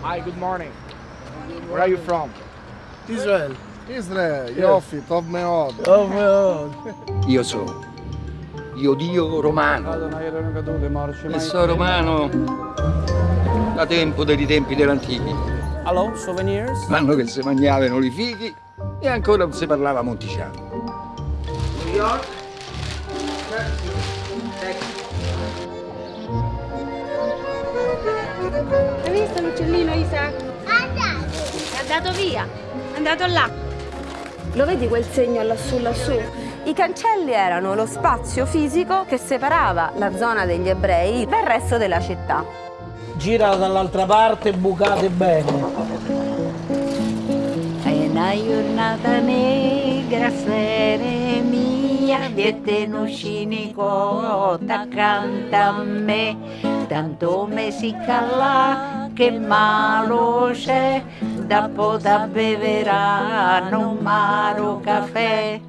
Hi, good morning. Where are you from? Israel. Israel, Yoffi, Tov Meod. Oh my Io sono io Dio romano e sono romano da tempo dei tempi dell'antichi. Hello, souvenirs? L'anno che si mangiavano i fighi e ancora non si parlava monticiano. New York? Hai visto l'uccellino Isaac? È andato via, è andato là. Lo vedi quel segno lassù lassù? I cancelli erano lo spazio fisico che separava la zona degli ebrei dal resto della città. Gira dall'altra parte, bucate bene. È una giornata negra, sfere mia, viete accanto a me, tanto me si cala che malo c'è, dopo da beverà, non maro caffè.